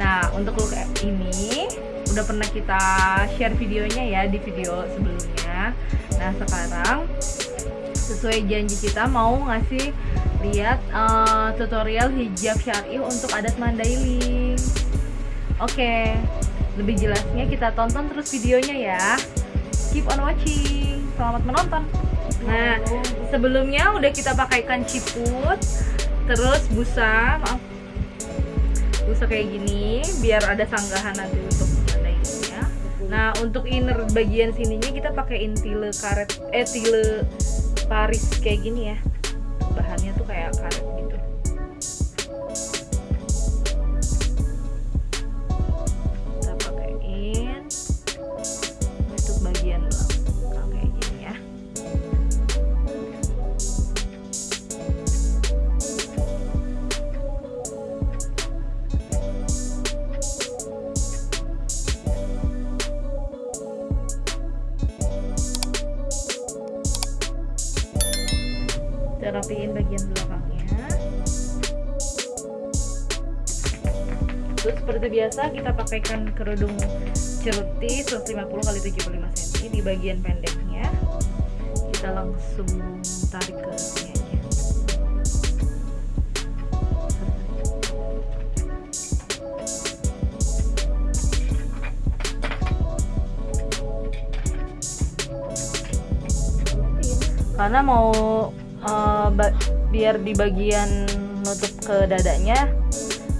Nah untuk look ini Udah pernah kita share videonya ya Di video sebelumnya. Nah sekarang Sesuai janji kita mau ngasih Lihat uh, tutorial hijab syari untuk adat Mandailing. Oke Lebih jelasnya kita tonton terus videonya ya. Keep on watching. Selamat menonton. Nah, sebelumnya udah kita pakaikan ciput, terus busa, maaf, busa kayak gini, biar ada sanggahan nanti untuk ya. Nah, untuk inner bagian sininya kita pakai tile karet, eh tile Paris kayak gini ya. Bahannya tuh kayak karet rapiin bagian belakangnya. Terus seperti biasa kita pakaikan kerudung ceruti 150 x 75 cm di bagian pendeknya. Kita langsung tarik ke sini aja karena mau uh, biar di bagian nutup ke dadanya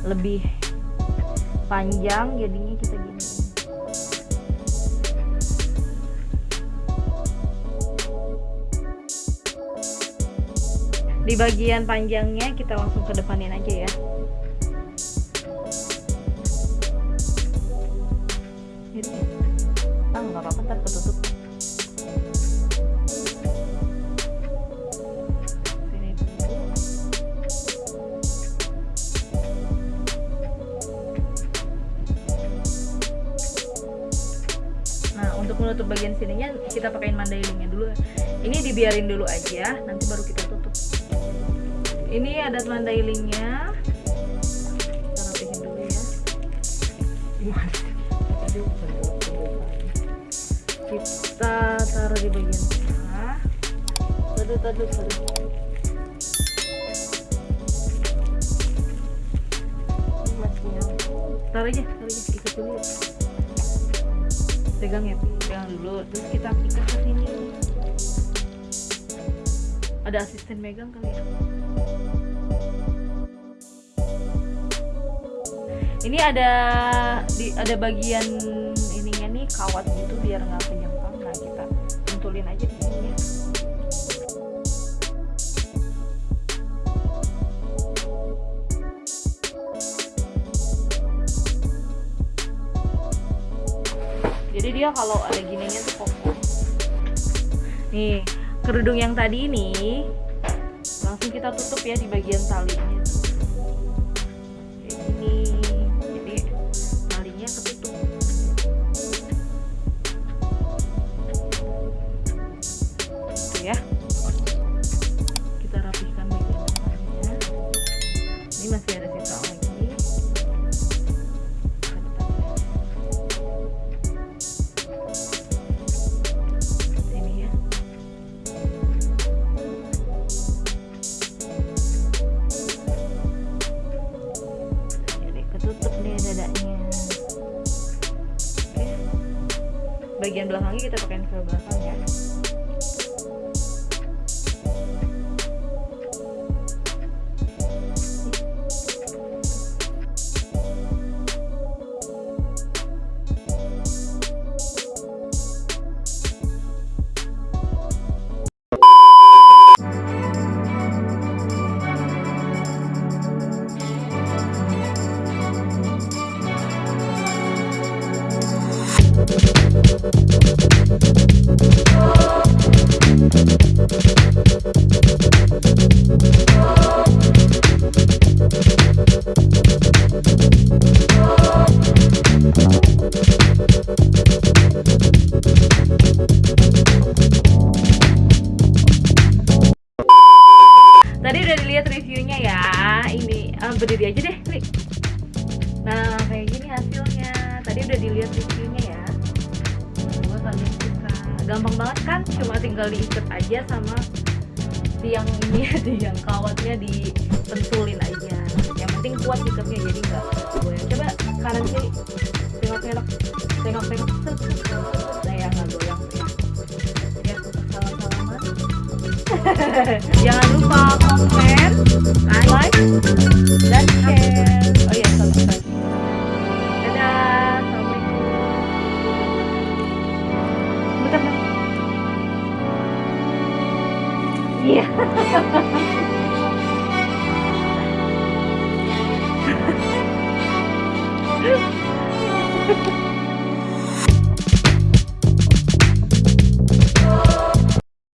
lebih panjang jadinya kita gini. Di bagian panjangnya kita langsung ke depanin aja ya menutup bagian sininya kita pakein mandailingnya dulu. Ini dibiarin dulu aja nanti baru kita tutup. Ini ada mandailingnya kita rapihin dulu ya. Kita taruh di bagian tengah. Tadu tadu tadu taruh aja taruh aja. Ikut dulu. Pegang ya pegang dulu terus kita ikat ke sini. Ada asisten megang kali ya? Ini ada di ada bagian ininya nih kawat gitu biar nggak penyempang nah kita tuntulin aja di sini ya dia kalau ada gininya tuh kokoh nih kerudung yang tadi ini langsung kita tutup ya di bagian talinya bagian belakangnya kita pakai ke belakang Tadi udah dilihat reviewnya ya. Ini eh, berdiri aja deh, klik. Nah, kayak gini hasilnya. Tadi udah dilihat reviewnya ya suka gampang banget kan? Cuma tinggal diikat aja sama tiang ini tiang kawatnya dipentulin aja. Yang penting kuat ikatnya jadi nggak goyang. Coba kanan kiri tengok tengok tengok tengok Set, set, set, set. nah ya nggak goyang. Ya salam salaman jangan lupa komen like